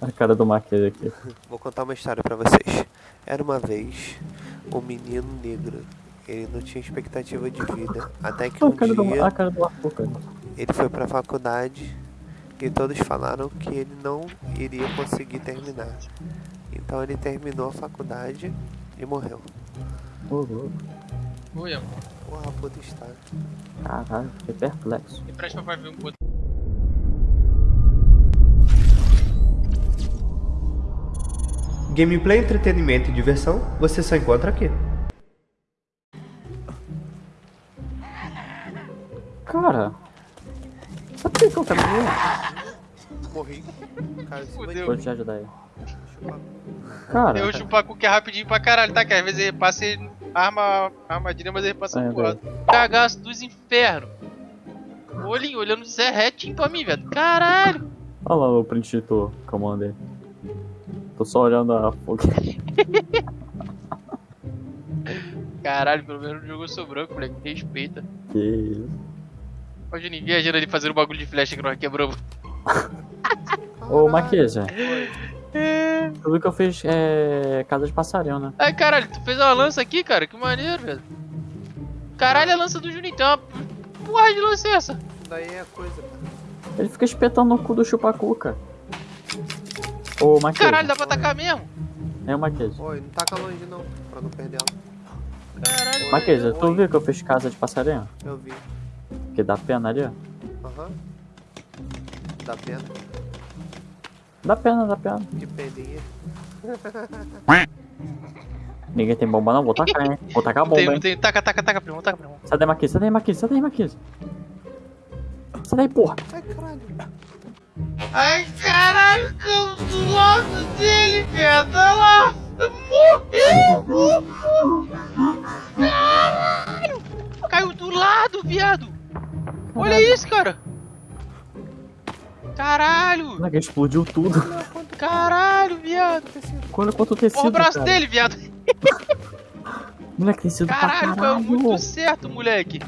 A cara do Marquês aqui. Vou contar uma história pra vocês. Era uma vez um menino negro. Ele não tinha expectativa de vida. Até que A um dia a cara do Arthur, cara. ele foi pra faculdade e todos falaram que ele não iria conseguir terminar. Então ele terminou a faculdade e morreu. Louco. Oi, amor. Porra, puta história. Caralho, fiquei perplexo. Me presta pra ver um pouco. Gameplay, entretenimento e diversão você só encontra aqui. Cara. Sabe por que eu morrer? Morri. Cara, Fudeu. Vou te ajudar aí. Cara, Eu chupar com que é rapidinho pra caralho, tá? Que às vezes ele passa e arma a armadilha, mas ele passa É, por lado. Cagaço dos infernos. Olhinho, olhando Zé retinho pra mim, velho. Caralho. olha lá o print de tu que eu mandei. Tô só olhando a fogueira. Caralho, pelo menos não jogou seu branco, moleque. Respeita. Que isso. Ó, Juninho, viajando ali fazendo bagulho de flecha que nós quebramos. Ô, Marquesa, É. tu viu que eu fiz é, casa de passarinho, né? Ai, caralho, tu fez uma lança aqui, cara? Que maneiro, velho. Caralho, a lança do Juninho. Tem uma porra de lança é essa? Daí é coisa, cara. Ele fica espetando no cu do chupacuca. Ô, Marquesa. Caralho, dá pra atacar mesmo? É o Marquesa. Oi, não taca longe não, pra não perder ela. Caralho. Marquesa, tu Oi. viu que eu fiz casa de passarinho? Eu vi. Que dá pena ali, ó. Aham. Dá pena. Dá pena, dá pena. Que peninha. Ninguém tem bomba não, vou tacar, hein? Vou tacar a tem, bomba, não hein? tem. Taca, taca, taca, primo, taca, primo. Sai daí, Marquesa, sai daí, Marquesa, sai daí, Marquesa. Sai daí, porra. Ai, caralho. Ai, caralho, caiu do lado dele, velho. Olha lá. Morreu. Caralho. Caiu do lado, viado. Olha isso, cara. Caralho. Moleque, explodiu tudo. Caralho, viado. Olha quanto tecido, o braço cara. dele, viado. Moleque, tecido pra Caralho, caralho. caiu muito certo, moleque.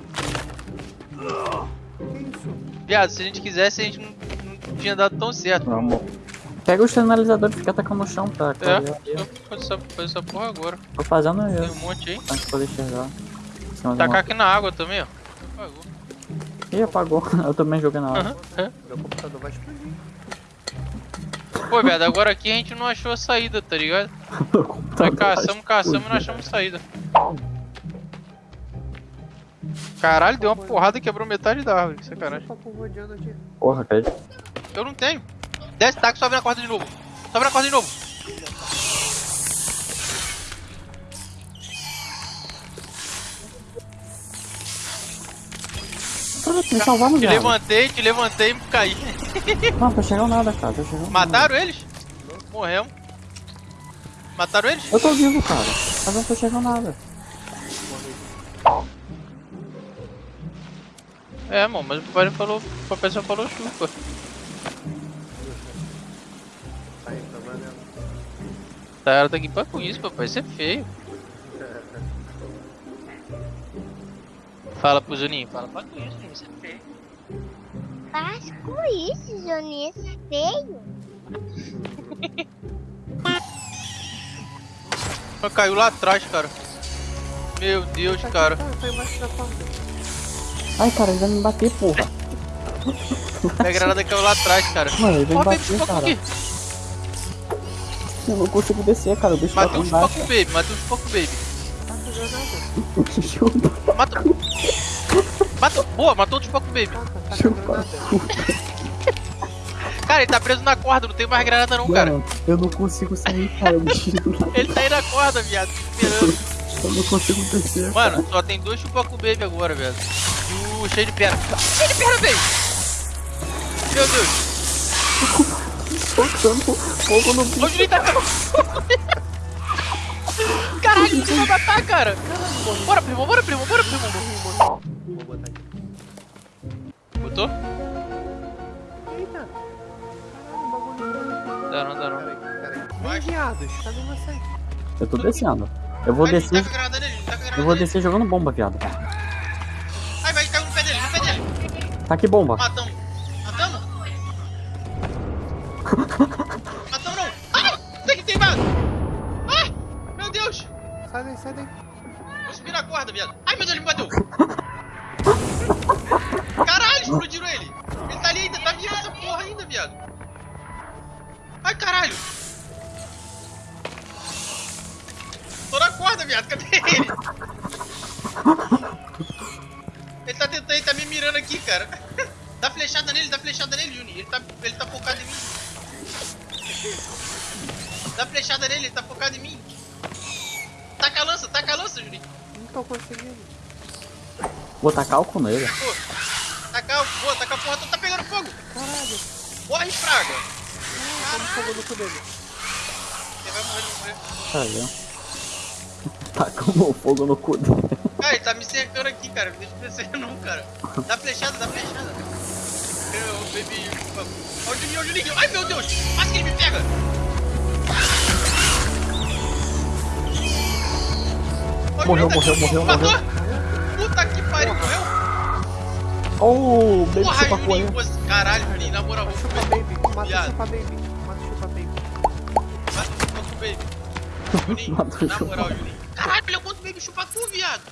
Viado, se a gente quisesse, a gente não tinha dado tão certo. Vamos. Pega o sinalizador e fica atacando no chão pra É, eu vou fazer essa, fazer essa porra agora. Tô fazendo Tem um isso, monte aí. pra gente poder enxergar. Tacar aqui na água também, ó. Apagou. Ih, apagou. Eu também joguei na hora. Aham, é. Meu computador vai explodir. Pô, viado, agora aqui a gente não achou a saída, tá ligado? Nós caçamos, caçamos e não achamos saída. Caralho, deu uma porrada e quebrou metade da árvore, que sacanagem. Porra, cara. Eu não tenho. Desce, taca, sobe na corda de novo. Sobe na corda de novo. Me salvar no Te levantei, te levantei e caí. Não, tô chegando nada, cara. Tô chegando Mataram eles? Morremos. Mataram eles? Eu tô vivo, cara. Mas não tô chegando nada. É, mano, mas o papai falou, o papai só falou chupa. Tá, ela tá aqui pra com isso, papai, isso é feio. Fala pro Juninho, fala pra com isso, Juninho, isso é feio. Faz com isso, Joninho, esse é feio. Ela caiu lá atrás, cara. Meu Deus, cara. Tá, porta. Ai, cara, ele vai me bater, porra. A granada caiu lá atrás, cara. Mano, ele vai me bater, cara. aqui. Eu não consigo descer, cara. O bicho tá um embaixo. Spock Baby, matei um Spock Baby. Matou. Matou. Boa, matou o Spock Baby. chupa. Cara, ele tá preso na corda, não tem mais granada não, cara. Eu não consigo sair, cara. O Ele tá aí na corda, viado, esperando. Eu não consigo descer. Mano, só tem dois Chupacu Baby agora, velho. E o cheio de perna. Cheio de perna, baby! Meu Deus. Tocando fogo no bicho. Onde ele tá? Caralho, você vai matar, cara. Bora, primo, bora, primo, bora, primo. Vou botar aqui. Botou? Eita. Caralho, bagulho. Dá não, dá não. Ei, viados, cadê vocês? Eu tô descendo. Eu vou descer. A granada Eu vou descer jogando bomba, viado. Ai, vai, caiu no pé dele, no pé dele. Tá aqui bomba. Matamos. Matamos não! Ai! Tem que tem bala! Ai! Meu Deus! Sai daí, sai daí. Vou subir na corda, viado. Ai, meu Deus, ele me bateu! Caralho, explodiram ele! Ele tá ali ainda, tá vivo essa porra ainda, viado. Ai, caralho! Tô na corda, viado, cadê ele? Ele tá tentando, ele tá me mirando aqui, cara. Dá flechada nele, dá flechada nele, Juninho. Ele tá, ele tá focado em mim. Dá flechada nele, ele tá focado em mim. Taca a lança, taca a lança, Juni. Não tô conseguindo. Vou tacar álcool nele. Tacou. Taca, boa, taca a porra, toda, tá pegando fogo. Caralho. Morre, fraga. Toma fogo no cu dele. Ele vai morrer, ele vai morrer. Ó. Tacando fogo no cu dele. Cara, ele tá me cercando aqui, cara. Não deixa eu descer não, cara. Dá flechada, dá flechada. Eu, baby. Ó o Juninho, Juninho. Ai, meu Deus. Quase que ele me pega. Morreu, morreu, morreu, Matou? morreu. Puta que pariu, morreu? Oh, baby Porra, chupa Juninho. coelho. você- Caralho, Juninho, na moral, vamos Chupa baby. Mata chupa baby. Mata o chupa baby. Vai, vamos comer. Juninho, Mata na chupa moral, Juninho. Caralho, olha quanto baby chupa tu, viado.